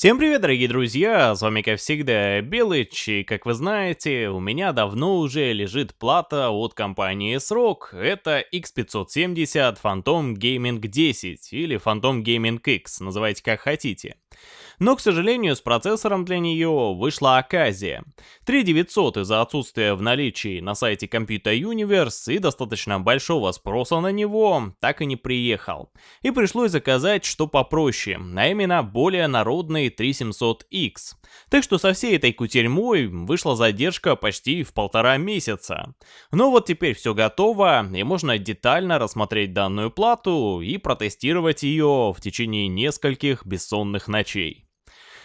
Всем привет, дорогие друзья, с вами как всегда Белыч, и как вы знаете, у меня давно уже лежит плата от компании SROG, это X570 Phantom Gaming 10 или Phantom Gaming X, называйте как хотите. Но, к сожалению, с процессором для нее вышла оказия. 3900 из-за отсутствия в наличии на сайте Computer Universe и достаточно большого спроса на него так и не приехал. И пришлось заказать что попроще, а именно более народный 3700X. Так что со всей этой кутерьмой вышла задержка почти в полтора месяца. Но вот теперь все готово, и можно детально рассмотреть данную плату и протестировать ее в течение нескольких бессонных ночей.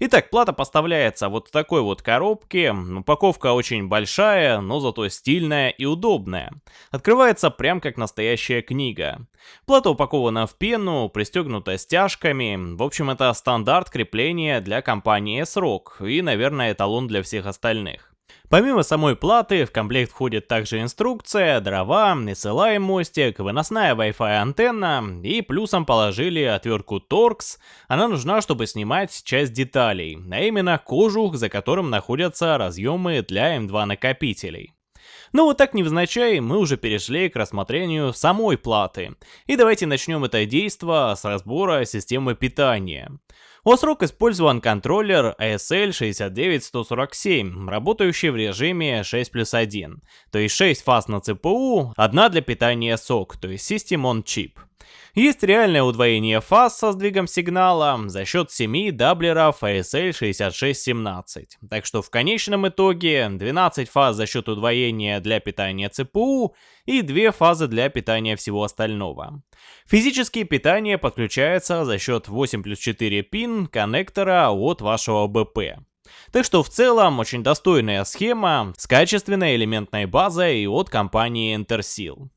Итак, плата поставляется вот в такой вот коробке. Упаковка очень большая, но зато стильная и удобная. Открывается прям как настоящая книга. Плата упакована в пену, пристегнута стяжками. В общем, это стандарт крепления для компании S-Rock и, наверное, эталон для всех остальных. Помимо самой платы, в комплект входит также инструкция, дрова, SLI мостик, выносная Wi-Fi антенна и плюсом положили отвертку Torx. Она нужна, чтобы снимать часть деталей, а именно кожух, за которым находятся разъемы для M2 накопителей. Ну вот так невзначай мы уже перешли к рассмотрению самой платы. И давайте начнем это действо с разбора системы питания. Осрок использован контроллер ASL 69147, работающий в режиме 6 плюс 1, то есть 6 фаз на ЦПУ, одна для питания SOC, то есть System on Chip. Есть реальное удвоение фаз со сдвигом сигнала за счет 7 даблеров ASL 6617. Так что в конечном итоге 12 фаз за счет удвоения для питания ЦПУ и 2 фазы для питания всего остального. Физические питание подключается за счет 8 плюс 4 пин коннектора от вашего БП. Так что в целом очень достойная схема с качественной элементной базой от компании Interseal.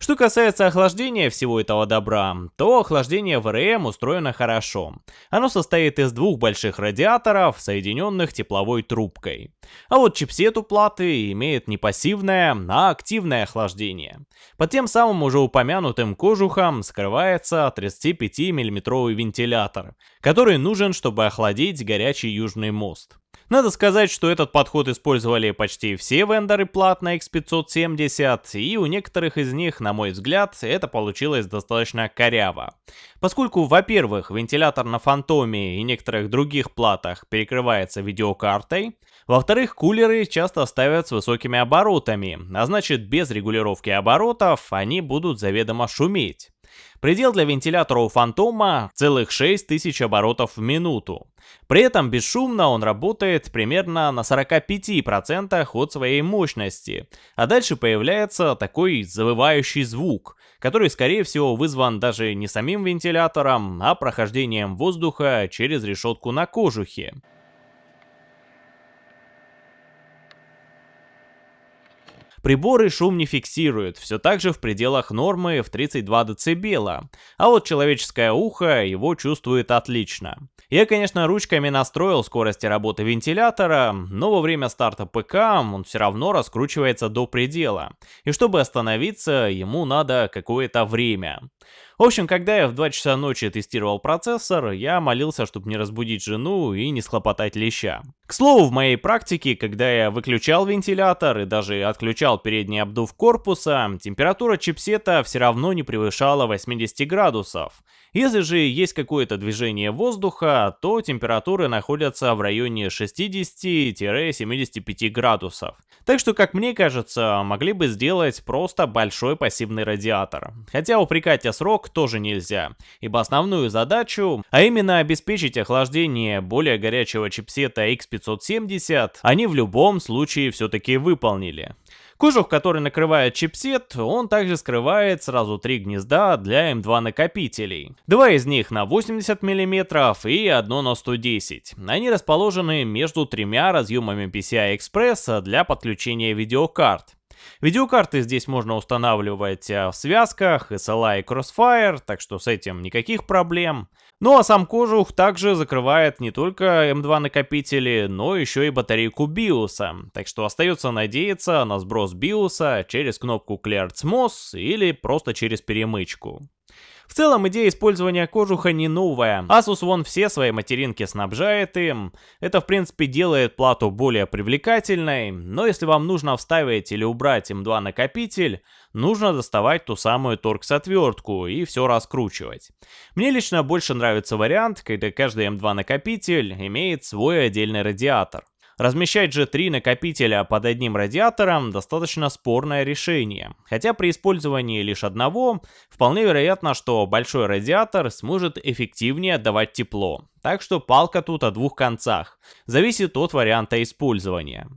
Что касается охлаждения всего этого добра, то охлаждение в РМ устроено хорошо. Оно состоит из двух больших радиаторов, соединенных тепловой трубкой. А вот чипсет у платы имеет не пассивное, а активное охлаждение. Под тем самым уже упомянутым кожухом скрывается 35 миллиметровый вентилятор, который нужен, чтобы охладить горячий южный мост. Надо сказать, что этот подход использовали почти все вендоры плат на X570, и у некоторых из них, на мой взгляд, это получилось достаточно коряво. Поскольку, во-первых, вентилятор на Фантоме и некоторых других платах перекрывается видеокартой, во-вторых, кулеры часто ставят с высокими оборотами, а значит без регулировки оборотов они будут заведомо шуметь. Предел для вентилятора у Фантома целых 6000 оборотов в минуту. При этом бесшумно он работает примерно на 45% от своей мощности, а дальше появляется такой завывающий звук, который скорее всего вызван даже не самим вентилятором, а прохождением воздуха через решетку на кожухе. Приборы шум не фиксируют, все так же в пределах нормы в 32 дБ, а вот человеческое ухо его чувствует отлично. Я, конечно, ручками настроил скорости работы вентилятора, но во время старта ПК он все равно раскручивается до предела, и чтобы остановиться, ему надо какое-то время. В общем, когда я в 2 часа ночи тестировал процессор, я молился, чтобы не разбудить жену и не схлопотать леща. К слову, в моей практике, когда я выключал вентилятор и даже отключал передний обдув корпуса, температура чипсета все равно не превышала 80 градусов. Если же есть какое-то движение воздуха, то температуры находятся в районе 60-75 градусов. Так что, как мне кажется, могли бы сделать просто большой пассивный радиатор. Хотя упрекать срок тоже нельзя, ибо основную задачу, а именно обеспечить охлаждение более горячего чипсета X570, они в любом случае все-таки выполнили. Кожух, который накрывает чипсет, он также скрывает сразу три гнезда для М2 накопителей. Два из них на 80 мм и одно на 110. Они расположены между тремя разъемами PCI-Express для подключения видеокарт. Видеокарты здесь можно устанавливать э, в связках, SLI и Crossfire, так что с этим никаких проблем. Ну а сам кожух также закрывает не только M2 накопители, но еще и батарейку BIOS, так что остается надеяться на сброс BIOS через кнопку Clear CMOS или просто через перемычку. В целом идея использования кожуха не новая. Asus вон все свои материнки снабжает им. Это в принципе делает плату более привлекательной, но если вам нужно вставить или убрать M2 накопитель, нужно доставать ту самую торкс-отвертку и все раскручивать. Мне лично больше нравится вариант, когда каждый M2 накопитель имеет свой отдельный радиатор. Размещать же три накопителя под одним радиатором достаточно спорное решение, хотя при использовании лишь одного, вполне вероятно, что большой радиатор сможет эффективнее отдавать тепло. Так что палка тут о двух концах, зависит от варианта использования.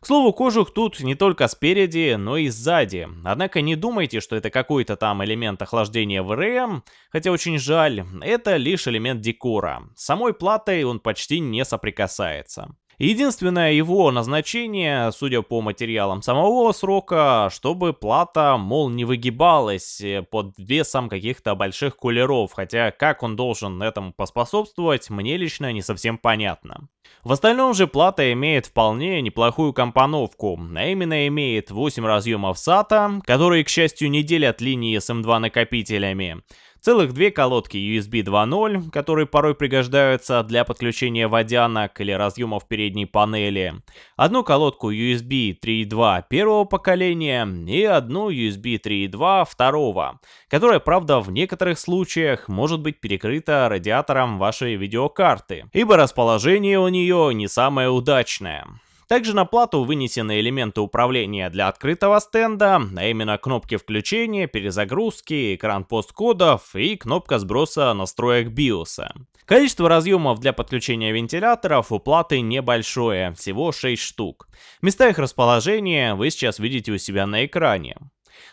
К слову, кожух тут не только спереди, но и сзади. Однако не думайте, что это какой-то там элемент охлаждения ВРМ, хотя очень жаль, это лишь элемент декора. С самой платой он почти не соприкасается. Единственное его назначение, судя по материалам самого срока, чтобы плата, мол, не выгибалась э, под весом каких-то больших кулеров, хотя как он должен этому поспособствовать, мне лично не совсем понятно. В остальном же плата имеет вполне неплохую компоновку, а именно имеет 8 разъемов SATA, которые, к счастью, не делят линии с M2 накопителями, Целых две колодки USB 2.0, которые порой пригождаются для подключения водянок или разъемов передней панели. Одну колодку USB 3.2 первого поколения и одну USB 3.2 второго, которая, правда, в некоторых случаях может быть перекрыта радиатором вашей видеокарты, ибо расположение у нее не самое удачное. Также на плату вынесены элементы управления для открытого стенда, а именно кнопки включения, перезагрузки, экран посткодов и кнопка сброса настроек BIOS. Количество разъемов для подключения вентиляторов у платы небольшое, всего 6 штук. Места их расположения вы сейчас видите у себя на экране.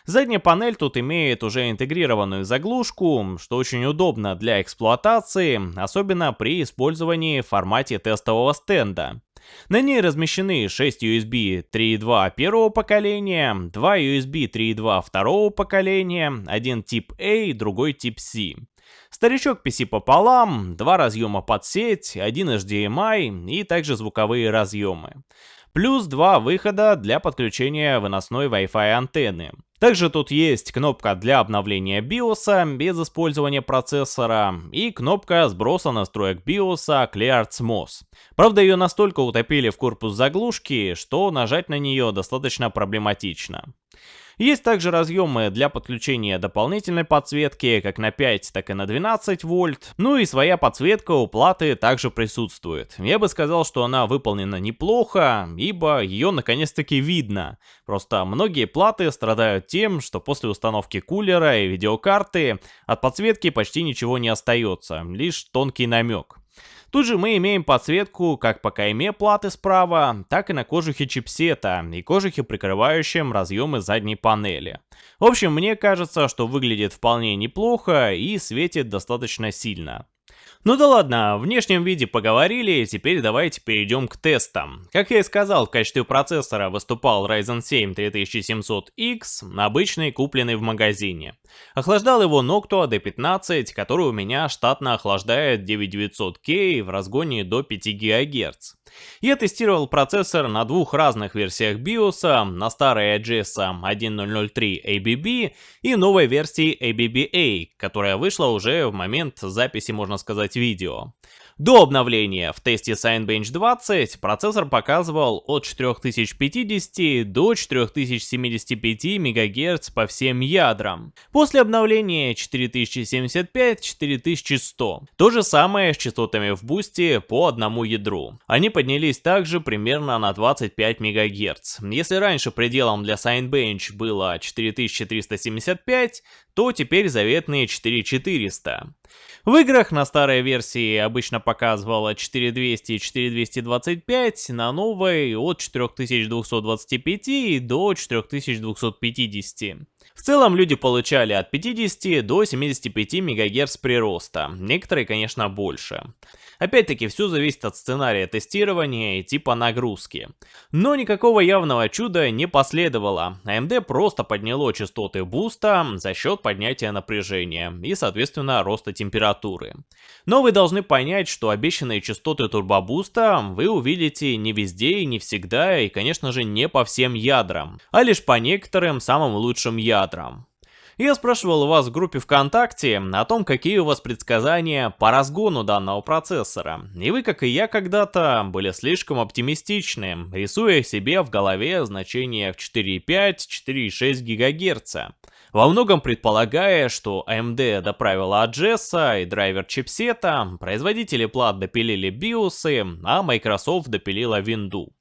Задняя панель тут имеет уже интегрированную заглушку, что очень удобно для эксплуатации, особенно при использовании в формате тестового стенда. На ней размещены 6 USB 3.2 первого поколения, 2 USB 3.2 второго поколения, один тип A, другой тип C. Старичок PC пополам, два разъема под сеть, один HDMI и также звуковые разъемы. Плюс два выхода для подключения выносной Wi-Fi антенны. Также тут есть кнопка для обновления BIOS без использования процессора и кнопка сброса настроек BIOS Clear MOS. Правда ее настолько утопили в корпус заглушки, что нажать на нее достаточно проблематично. Есть также разъемы для подключения дополнительной подсветки, как на 5, так и на 12 вольт. Ну и своя подсветка у платы также присутствует. Я бы сказал, что она выполнена неплохо, ибо ее наконец-таки видно. Просто многие платы страдают тем, что после установки кулера и видеокарты от подсветки почти ничего не остается, лишь тонкий намек. Тут же мы имеем подсветку как по кайме платы справа, так и на кожухе чипсета и кожухе, прикрывающем разъемы задней панели. В общем, мне кажется, что выглядит вполне неплохо и светит достаточно сильно. Ну да ладно, в внешнем виде поговорили, теперь давайте перейдем к тестам. Как я и сказал, в качестве процессора выступал Ryzen 7 3700X, обычный, купленный в магазине. Охлаждал его Noctua D15, который у меня штатно охлаждает 9900K в разгоне до 5 ГГц. Я тестировал процессор на двух разных версиях BIOS, на старой AGS 1003 ABB и новой версии ABB-A, которая вышла уже в момент записи, можно сказать, видео. До обновления в тесте Signbench 20 процессор показывал от 4050 до 4075 МГц по всем ядрам. После обновления 4075-4100. То же самое с частотами в бусте по одному ядру. Они поднялись также примерно на 25 МГц. Если раньше пределом для Signbench было 4375, то теперь заветные 4400. В играх на старой версии обычно показывала 4200 и 4225, на новой от 4225 до 4250. В целом люди получали от 50 до 75 МГц прироста, некоторые, конечно, больше. Опять-таки, все зависит от сценария тестирования и типа нагрузки. Но никакого явного чуда не последовало. AMD просто подняло частоты буста за счет поднятия напряжения и, соответственно, роста температуры. Но вы должны понять, что обещанные частоты турбобуста вы увидите не везде и не всегда, и, конечно же, не по всем ядрам, а лишь по некоторым самым лучшим ядрам. Я спрашивал у вас в группе ВКонтакте о том, какие у вас предсказания по разгону данного процессора. И вы, как и я когда-то, были слишком оптимистичны, рисуя себе в голове значения в 4,5-4,6 ГГц. Во многом предполагая, что AMD доправила Adjessa и драйвер чипсета, производители плат допилили биосы, а Microsoft допилила винду.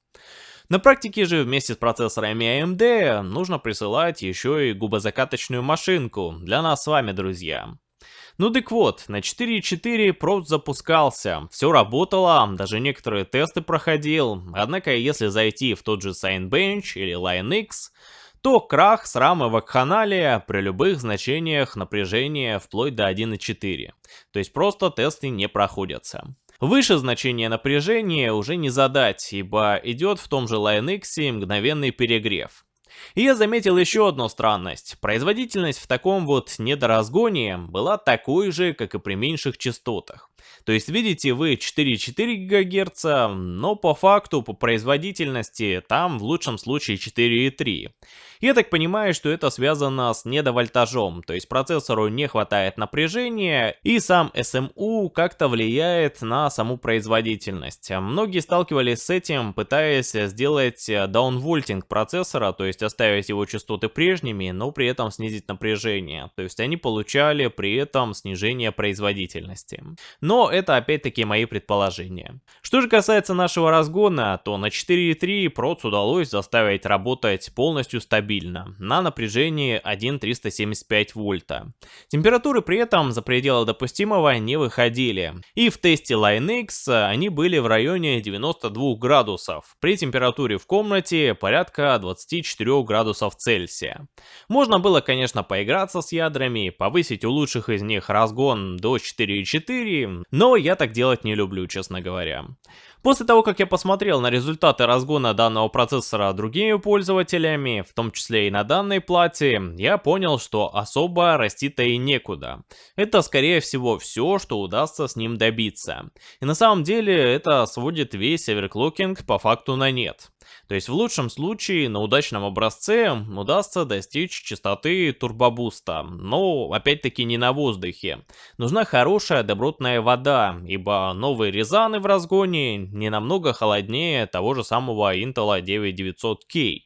На практике же вместе с процессорами AMD нужно присылать еще и губозакаточную машинку для нас с вами, друзья. Ну так вот, на 4.4 проц запускался, все работало, даже некоторые тесты проходил, однако если зайти в тот же Signbench или LineX, то крах с рамы вакханалия при любых значениях напряжения вплоть до 1.4. То есть просто тесты не проходятся. Выше значение напряжения уже не задать, ибо идет в том же LineX мгновенный перегрев. И я заметил еще одну странность. Производительность в таком вот недоразгоне была такой же, как и при меньших частотах. То есть видите вы 4,4 ГГц, но по факту, по производительности, там в лучшем случае 4,3. Я так понимаю, что это связано с недовольтажом, то есть процессору не хватает напряжения, и сам SMU как-то влияет на саму производительность. Многие сталкивались с этим, пытаясь сделать даунвольтинг процессора, то есть оставить его частоты прежними, но при этом снизить напряжение. То есть они получали при этом снижение производительности. Но это опять-таки мои предположения. Что же касается нашего разгона, то на 4.3 проц удалось заставить работать полностью стабильно, на напряжении 1,375 вольта. Температуры при этом за пределы допустимого не выходили, и в тесте LineX они были в районе 92 градусов, при температуре в комнате порядка 24 градусов Цельсия. Можно было, конечно, поиграться с ядрами, повысить у лучших из них разгон до 4,4, но я так делать не люблю, честно говоря. После того, как я посмотрел на результаты разгона данного процессора другими пользователями, в том числе и на данной плате, я понял, что особо расти-то и некуда. Это, скорее всего, все, что удастся с ним добиться. И на самом деле, это сводит весь оверклокинг по факту на нет. То есть в лучшем случае на удачном образце удастся достичь частоты турбобуста, но опять-таки не на воздухе. Нужна хорошая добротная вода, ибо новые резаны в разгоне не намного холоднее того же самого Intel 9900K.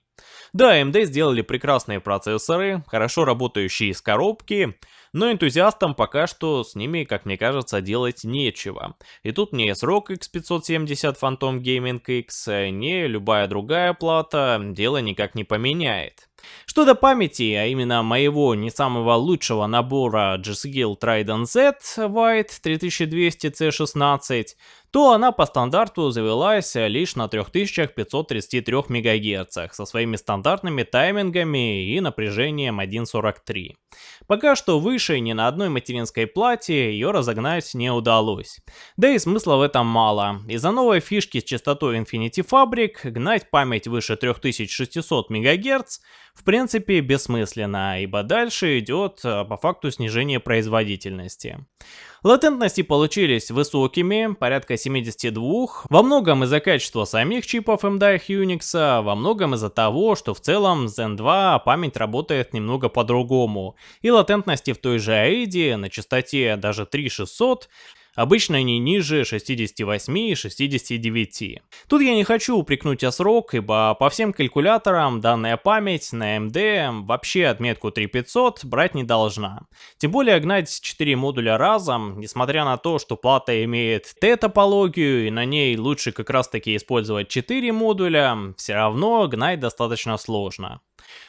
Да, AMD сделали прекрасные процессоры, хорошо работающие из коробки, но энтузиастам пока что с ними, как мне кажется, делать нечего. И тут не срок X570 Phantom Gaming X, не любая другая плата дело никак не поменяет. Что до памяти, а именно моего не самого лучшего набора G-Skill Trident Z White 3200C16, то она по стандарту завелась лишь на 3533 МГц со своими стандартными таймингами и напряжением 1.43. Пока что выше ни на одной материнской плате ее разогнать не удалось. Да и смысла в этом мало. Из-за новой фишки с частотой Infinity Fabric гнать память выше 3600 МГц в принципе бессмысленно, ибо дальше идет э, по факту снижение производительности. Латентности получились высокими, порядка 72, во многом из-за качества самих чипов MDI Unix, во многом из-за того, что в целом Zen 2 память работает немного по-другому, и латентности в той же AID на частоте даже 3600 обычно не ниже 68 и 69. Тут я не хочу упрекнуть срок, ибо по всем калькуляторам данная память на AMD вообще отметку 3500 брать не должна. Тем более гнать 4 модуля разом, несмотря на то, что плата имеет Т-топологию и на ней лучше как раз таки использовать 4 модуля, все равно гнать достаточно сложно.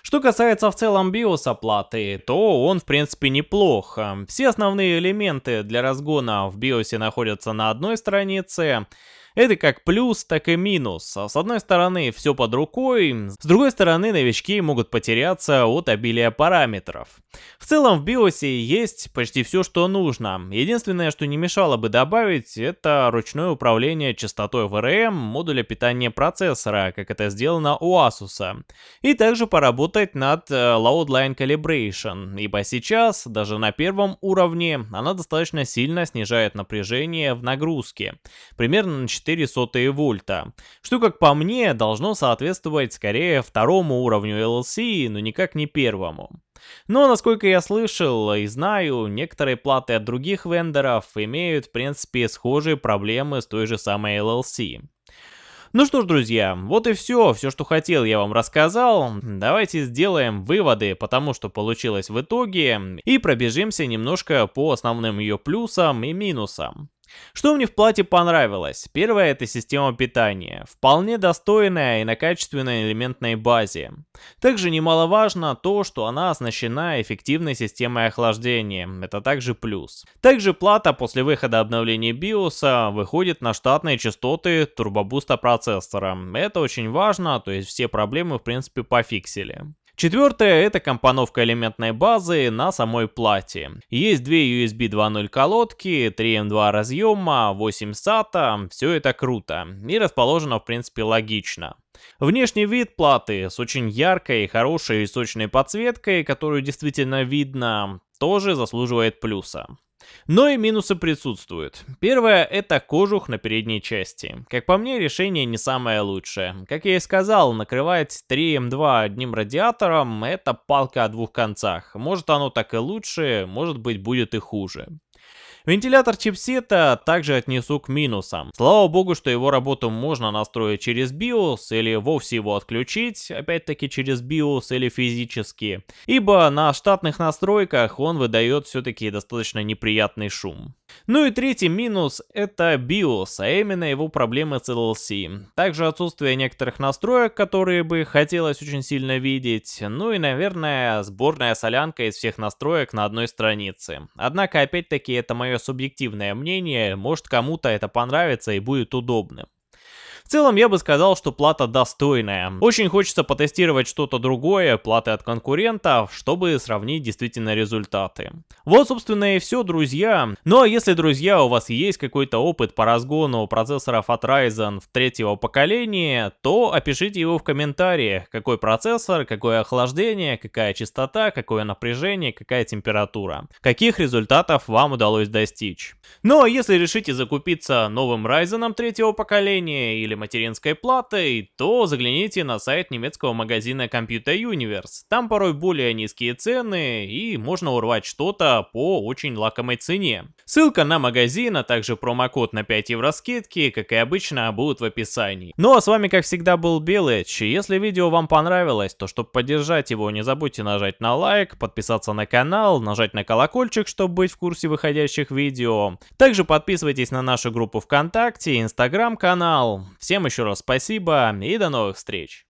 Что касается в целом биоса платы, то он в принципе неплох. Все основные элементы для разгона в биосе находятся на одной странице, это как плюс, так и минус. С одной стороны, все под рукой, с другой стороны, новички могут потеряться от обилия параметров. В целом в BIOS есть почти все, что нужно. Единственное, что не мешало бы добавить, это ручное управление частотой VRM модуля питания процессора, как это сделано у Asus. И также поработать над э, Load Line Calibration, ибо сейчас, даже на первом уровне, она достаточно сильно снижает напряжение в нагрузке. Примерно на 4,4 вольта, что, как по мне, должно соответствовать скорее второму уровню LLC, но никак не первому. Но, насколько я слышал и знаю, некоторые платы от других вендоров имеют, в принципе, схожие проблемы с той же самой LLC. Ну что ж, друзья, вот и все. Все, что хотел, я вам рассказал. Давайте сделаем выводы по тому, что получилось в итоге, и пробежимся немножко по основным ее плюсам и минусам. Что мне в плате понравилось? Первое это система питания, вполне достойная и на качественной элементной базе. Также немаловажно то, что она оснащена эффективной системой охлаждения, это также плюс. Также плата после выхода обновления BIOS выходит на штатные частоты турбобуста процессора. Это очень важно, то есть все проблемы в принципе пофиксили. Четвертое это компоновка элементной базы на самой плате. Есть две USB 2.0 колодки, 3 M2 разъема, 8 SATA, все это круто и расположено в принципе логично. Внешний вид платы с очень яркой, хорошей и сочной подсветкой, которую действительно видно, тоже заслуживает плюса. Но и минусы присутствуют. Первое это кожух на передней части. Как по мне, решение не самое лучшее. Как я и сказал, накрывать 3М2 одним радиатором это палка о двух концах. Может оно так и лучше, может быть будет и хуже. Вентилятор чипсета также отнесу к минусам. Слава богу, что его работу можно настроить через BIOS или вовсе его отключить, опять-таки через BIOS или физически, ибо на штатных настройках он выдает все-таки достаточно неприятный шум. Ну и третий минус это BIOS, а именно его проблемы с LLC. Также отсутствие некоторых настроек, которые бы хотелось очень сильно видеть. Ну и, наверное, сборная солянка из всех настроек на одной странице. Однако, опять-таки, это мое субъективное мнение, может кому-то это понравится и будет удобным. В целом я бы сказал, что плата достойная. Очень хочется потестировать что-то другое, платы от конкурентов, чтобы сравнить действительно результаты. Вот собственно и все, друзья. Ну а если, друзья, у вас есть какой-то опыт по разгону процессоров от Ryzen в третьего поколения, то опишите его в комментариях, какой процессор, какое охлаждение, какая частота, какое напряжение, какая температура. Каких результатов вам удалось достичь. Ну а если решите закупиться новым Ryzen третьего поколения или материнской платой, то загляните на сайт немецкого магазина Computer Universe. Там порой более низкие цены и можно урвать что-то по очень лакомой цене. Ссылка на магазин, а также промокод на 5 евро скидки, как и обычно, будут в описании. Ну а с вами как всегда был Белыч. Если видео вам понравилось, то чтобы поддержать его, не забудьте нажать на лайк, подписаться на канал, нажать на колокольчик, чтобы быть в курсе выходящих видео. Также подписывайтесь на нашу группу ВКонтакте, Инстаграм канал. Всем еще раз спасибо и до новых встреч.